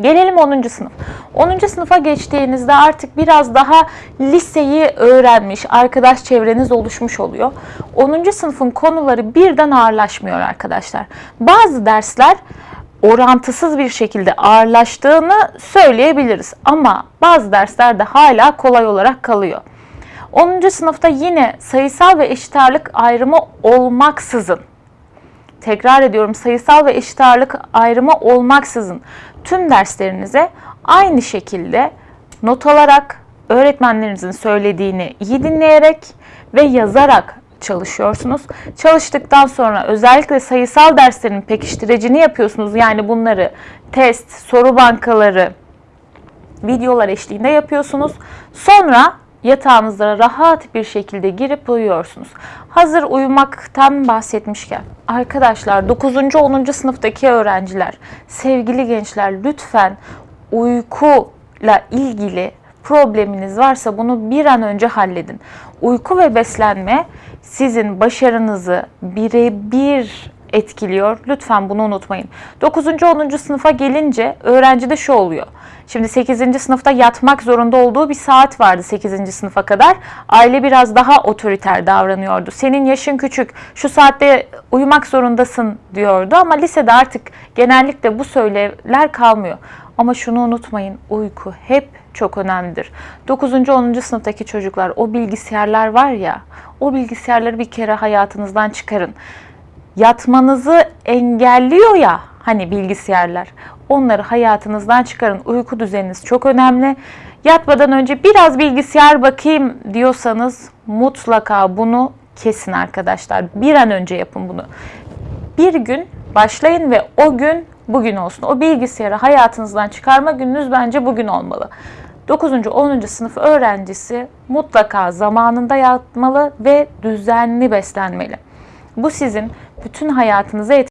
Gelelim 10. sınıf. 10. sınıfa geçtiğinizde artık biraz daha liseyi öğrenmiş, arkadaş çevreniz oluşmuş oluyor. 10. sınıfın konuları birden ağırlaşmıyor arkadaşlar. Bazı dersler orantısız bir şekilde ağırlaştığını söyleyebiliriz. Ama bazı derslerde hala kolay olarak kalıyor. 10. sınıfta yine sayısal ve eşit ağırlık ayrımı olmaksızın tekrar ediyorum sayısal ve eşit ağırlık ayrımı olmaksızın tüm derslerinize aynı şekilde not alarak öğretmenlerinizin söylediğini iyi dinleyerek ve yazarak çalışıyorsunuz. Çalıştıktan sonra özellikle sayısal derslerin pekiştiricini yapıyorsunuz. Yani bunları test, soru bankaları, videolar eşliğinde yapıyorsunuz. Sonra yatağınıza rahat bir şekilde girip uyuyorsunuz. Hazır uyumaktan bahsetmişken arkadaşlar 9. 10. sınıftaki öğrenciler, sevgili gençler lütfen uykuyla ilgili probleminiz varsa bunu bir an önce halledin. Uyku ve beslenme sizin başarınızı birebir etkiliyor. Lütfen bunu unutmayın. 9. 10. sınıfa gelince öğrencide şu oluyor. Şimdi 8. sınıfta yatmak zorunda olduğu bir saat vardı 8. sınıfa kadar. Aile biraz daha otoriter davranıyordu. Senin yaşın küçük, şu saatte uyumak zorundasın diyordu ama lisede artık genellikle bu söylemler kalmıyor. Ama şunu unutmayın, uyku hep çok önemlidir. 9. 10. sınıftaki çocuklar, o bilgisayarlar var ya, o bilgisayarları bir kere hayatınızdan çıkarın yatmanızı engelliyor ya hani bilgisayarlar. Onları hayatınızdan çıkarın. Uyku düzeniniz çok önemli. Yatmadan önce biraz bilgisayar bakayım diyorsanız mutlaka bunu kesin arkadaşlar. Bir an önce yapın bunu. Bir gün başlayın ve o gün bugün olsun. O bilgisayarı hayatınızdan çıkarma gününüz bence bugün olmalı. 9. 10. sınıf öğrencisi mutlaka zamanında yatmalı ve düzenli beslenmeli. Bu sizin bütün hayatınıza